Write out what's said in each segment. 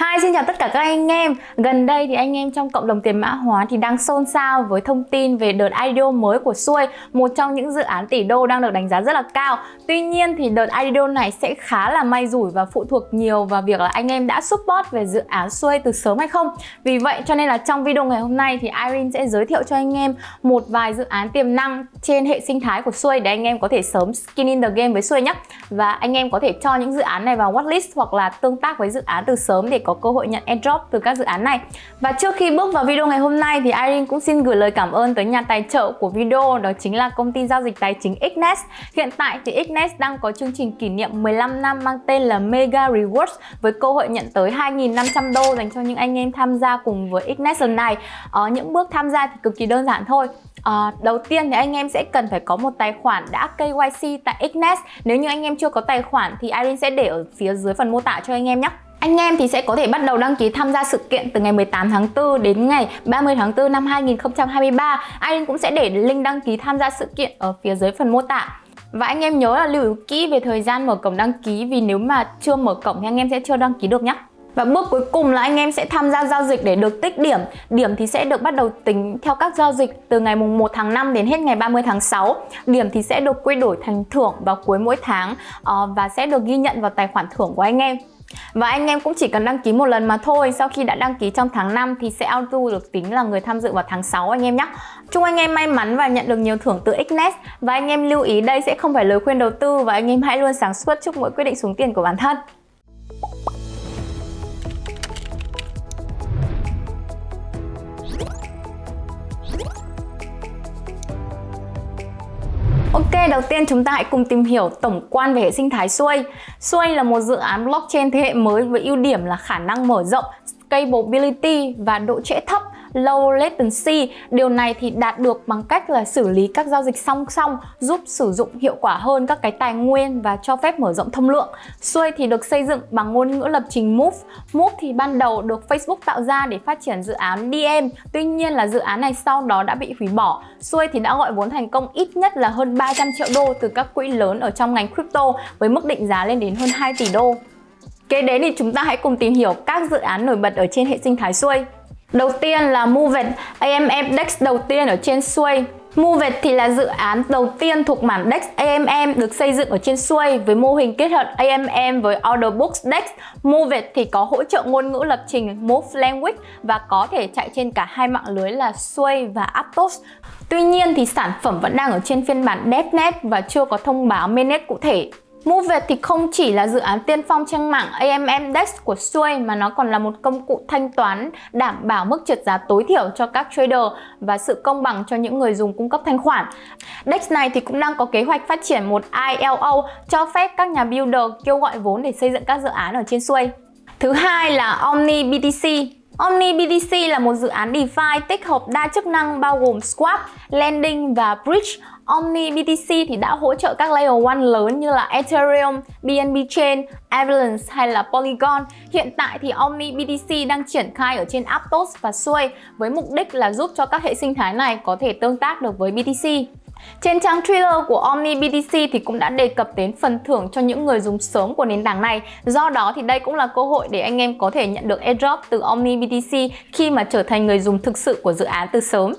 Hi, xin chào tất cả các anh em. Gần đây thì anh em trong cộng đồng tiền mã hóa thì đang xôn xao với thông tin về đợt IDO mới của Xuôi Một trong những dự án tỷ đô đang được đánh giá rất là cao. Tuy nhiên thì đợt IDO này sẽ khá là may rủi và phụ thuộc nhiều vào việc là anh em đã support về dự án Xuôi từ sớm hay không. Vì vậy cho nên là trong video ngày hôm nay thì Irene sẽ giới thiệu cho anh em một vài dự án tiềm năng trên hệ sinh thái của Xuôi Để anh em có thể sớm skin in the game với Xuôi nhé. Và anh em có thể cho những dự án này vào watchlist hoặc là tương tác với dự án từ sớm để có có cơ hội nhận airdrop từ các dự án này. Và trước khi bước vào video ngày hôm nay thì Irene cũng xin gửi lời cảm ơn tới nhà tài trợ của video đó chính là công ty giao dịch tài chính Xnest Hiện tại thì Xnest đang có chương trình kỷ niệm 15 năm mang tên là Mega Rewards với cơ hội nhận tới 2.500 đô dành cho những anh em tham gia cùng với Xnest lần này. Ở ờ, những bước tham gia thì cực kỳ đơn giản thôi. À, đầu tiên thì anh em sẽ cần phải có một tài khoản đã KYC tại Xnest Nếu như anh em chưa có tài khoản thì Irene sẽ để ở phía dưới phần mô tả cho anh em nhé. Anh em thì sẽ có thể bắt đầu đăng ký tham gia sự kiện từ ngày 18 tháng 4 đến ngày 30 tháng 4 năm 2023. Anh cũng sẽ để link đăng ký tham gia sự kiện ở phía dưới phần mô tả. Và anh em nhớ là lưu ý kỹ về thời gian mở cổng đăng ký vì nếu mà chưa mở cổng thì anh em sẽ chưa đăng ký được nhé. Và bước cuối cùng là anh em sẽ tham gia giao dịch để được tích điểm. Điểm thì sẽ được bắt đầu tính theo các giao dịch từ ngày mùng 1 tháng 5 đến hết ngày 30 tháng 6. Điểm thì sẽ được quy đổi thành thưởng vào cuối mỗi tháng ờ, và sẽ được ghi nhận vào tài khoản thưởng của anh em. Và anh em cũng chỉ cần đăng ký một lần mà thôi Sau khi đã đăng ký trong tháng 5 thì sẽ auto được tính là người tham dự vào tháng 6 anh em nhé Chúc anh em may mắn và nhận được nhiều thưởng từ Xnet Và anh em lưu ý, đây sẽ không phải lời khuyên đầu tư Và anh em hãy luôn sáng suốt chúc mỗi quyết định xuống tiền của bản thân Ok, đầu tiên chúng ta hãy cùng tìm hiểu tổng quan về hệ sinh thái Xuôi. Xuôi là một dự án blockchain thế hệ mới với ưu điểm là khả năng mở rộng, scalability và độ trễ thấp low latency. Điều này thì đạt được bằng cách là xử lý các giao dịch song song, giúp sử dụng hiệu quả hơn các cái tài nguyên và cho phép mở rộng thông lượng. Xuôi thì được xây dựng bằng ngôn ngữ lập trình Move. Move thì ban đầu được Facebook tạo ra để phát triển dự án DM. Tuy nhiên là dự án này sau đó đã bị hủy bỏ. Xuôi thì đã gọi vốn thành công ít nhất là hơn 300 triệu đô từ các quỹ lớn ở trong ngành crypto với mức định giá lên đến hơn 2 tỷ đô. Kế đến thì chúng ta hãy cùng tìm hiểu các dự án nổi bật ở trên hệ sinh thái xuôi. Đầu tiên là Movet, AMM DEX đầu tiên ở trên Sway. Movet thì là dự án đầu tiên thuộc mảng DEX AMM được xây dựng ở trên Sway với mô hình kết hợp AMM với Order Books DEX. Movet thì có hỗ trợ ngôn ngữ lập trình Move Language và có thể chạy trên cả hai mạng lưới là Sway và Aptos. Tuy nhiên thì sản phẩm vẫn đang ở trên phiên bản DevNet và chưa có thông báo mainnet cụ thể. MoveVet thì không chỉ là dự án tiên phong trên mảng AMM DEX của Xuôi mà nó còn là một công cụ thanh toán đảm bảo mức trượt giá tối thiểu cho các trader và sự công bằng cho những người dùng cung cấp thanh khoản. DEX này thì cũng đang có kế hoạch phát triển một ILO cho phép các nhà builder kêu gọi vốn để xây dựng các dự án ở trên Xuôi. Thứ hai là Omni BTC. Omni BTC là một dự án DeFi tích hợp đa chức năng bao gồm Swap, Lending và Bridge Omni BTC thì đã hỗ trợ các layer 1 lớn như là Ethereum, BNB Chain, Avalanche hay là Polygon. Hiện tại thì Omni BTC đang triển khai ở trên Aptos và Sui với mục đích là giúp cho các hệ sinh thái này có thể tương tác được với BTC. Trên trang Twitter của Omni BTC thì cũng đã đề cập đến phần thưởng cho những người dùng sớm của nền tảng này. Do đó thì đây cũng là cơ hội để anh em có thể nhận được airdrop từ Omni BTC khi mà trở thành người dùng thực sự của dự án từ sớm.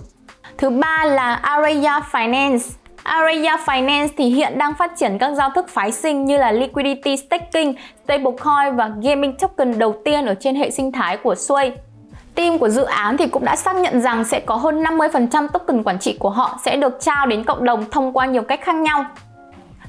Thứ ba là Araya Finance. Araya Finance thì hiện đang phát triển các giao thức phái sinh như là Liquidity Staking, Stablecoin và Gaming Token đầu tiên ở trên hệ sinh thái của Sway. Team của dự án thì cũng đã xác nhận rằng sẽ có hơn 50% token quản trị của họ sẽ được trao đến cộng đồng thông qua nhiều cách khác nhau.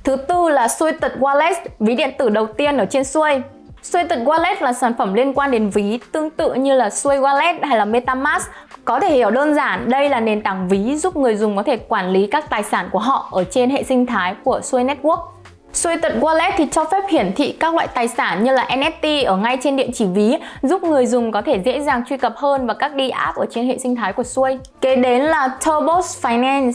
Thứ tư là Suited Wallet, ví điện tử đầu tiên ở trên Xuôi. Suited Wallet là sản phẩm liên quan đến ví tương tự như là xuôi Wallet hay là MetaMask. Có thể hiểu đơn giản, đây là nền tảng ví giúp người dùng có thể quản lý các tài sản của họ ở trên hệ sinh thái của xuôi Network. Suited Wallet thì cho phép hiển thị các loại tài sản như là NFT ở ngay trên địa chỉ ví, giúp người dùng có thể dễ dàng truy cập hơn vào các đi app ở trên hệ sinh thái của Sui. Kế đến là Turbos Finance.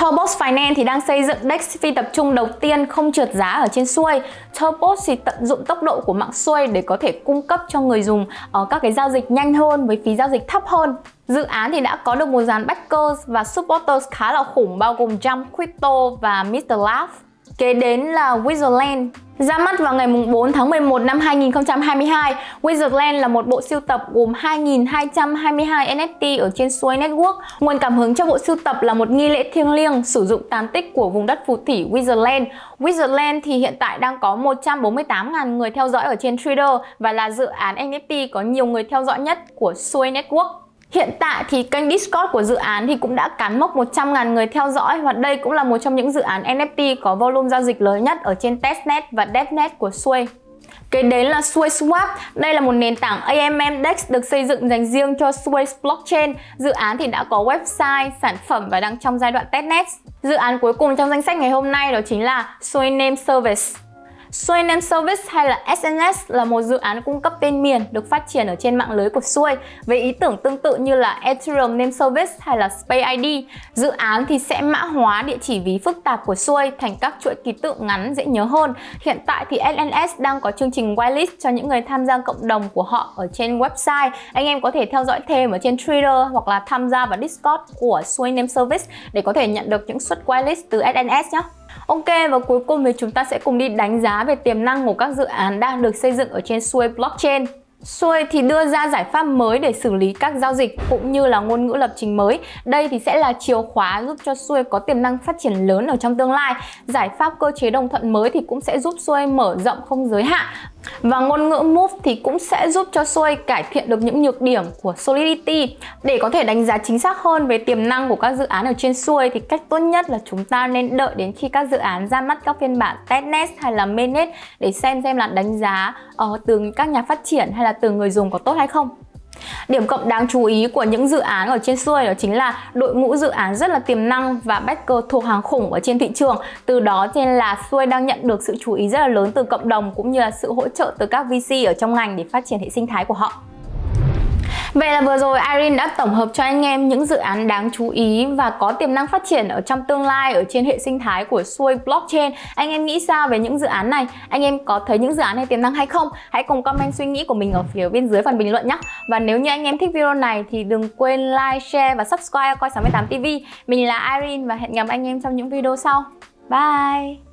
Turbos Finance thì đang xây dựng DEX phi tập trung đầu tiên không trượt giá ở trên xuôi. Turbos thì tận dụng tốc độ của mạng xuôi để có thể cung cấp cho người dùng ở các cái giao dịch nhanh hơn với phí giao dịch thấp hơn. Dự án thì đã có được một dàn backers và supporters khá là khủng bao gồm Jump Crypto và Mr. Laugh. Kế đến là Wizardland. Ra mắt vào ngày 4 tháng 11 năm 2022, Wizardland là một bộ siêu tập gồm 2.222 NFT ở trên Sway Network. Nguồn cảm hứng cho bộ siêu tập là một nghi lễ thiêng liêng sử dụng tàn tích của vùng đất phù thủy Wizardland. Wizardland thì hiện tại đang có 148.000 người theo dõi ở trên Twitter và là dự án NFT có nhiều người theo dõi nhất của Sway Network. Hiện tại thì kênh Discord của dự án thì cũng đã cán mốc 100.000 người theo dõi và đây cũng là một trong những dự án NFT có volume giao dịch lớn nhất ở trên testnet và devnet của Sway. Kế đến là Sway Swap. Đây là một nền tảng AMM DEX được xây dựng dành riêng cho Sway Blockchain. Dự án thì đã có website, sản phẩm và đang trong giai đoạn testnet. Dự án cuối cùng trong danh sách ngày hôm nay đó chính là Sway Name Service. Xuôi Name Service hay là SNS là một dự án cung cấp tên miền được phát triển ở trên mạng lưới của Xuôi với ý tưởng tương tự như là Ethereum Name Service hay là Space ID. Dự án thì sẽ mã hóa địa chỉ ví phức tạp của Xuôi thành các chuỗi ký tự ngắn dễ nhớ hơn. Hiện tại thì SNS đang có chương trình whitelist cho những người tham gia cộng đồng của họ ở trên website. Anh em có thể theo dõi thêm ở trên Twitter hoặc là tham gia vào Discord của Xuôi Name Service để có thể nhận được những suất whitelist từ SNS nhé. Ok, và cuối cùng thì chúng ta sẽ cùng đi đánh giá về tiềm năng của các dự án đang được xây dựng ở trên xuôi Blockchain. Xuôi thì đưa ra giải pháp mới để xử lý các giao dịch cũng như là ngôn ngữ lập trình mới. Đây thì sẽ là chìa khóa giúp cho xuôi có tiềm năng phát triển lớn ở trong tương lai. Giải pháp cơ chế đồng thuận mới thì cũng sẽ giúp xuôi mở rộng không giới hạn và ngôn ngữ Move thì cũng sẽ giúp cho Sway cải thiện được những nhược điểm của Solidity. Để có thể đánh giá chính xác hơn về tiềm năng của các dự án ở trên Sway thì cách tốt nhất là chúng ta nên đợi đến khi các dự án ra mắt các phiên bản testnet hay là mainnet để xem xem là đánh giá uh, từ các nhà phát triển hay là từ người dùng có tốt hay không. Điểm cộng đáng chú ý của những dự án ở trên xuôi đó chính là đội ngũ dự án rất là tiềm năng và backer thuộc hàng khủng ở trên thị trường. Từ đó nên là xuôi đang nhận được sự chú ý rất là lớn từ cộng đồng cũng như là sự hỗ trợ từ các VC ở trong ngành để phát triển hệ sinh thái của họ. Vậy là vừa rồi Irene đã tổng hợp cho anh em những dự án đáng chú ý và có tiềm năng phát triển ở trong tương lai ở trên hệ sinh thái của xuôi Blockchain. Anh em nghĩ sao về những dự án này? Anh em có thấy những dự án này tiềm năng hay không? Hãy cùng comment suy nghĩ của mình ở phía bên dưới phần bình luận nhé. Và nếu như anh em thích video này thì đừng quên like, share và subscribe coi 68 TV. Mình là Irene và hẹn gặp anh em trong những video sau. Bye!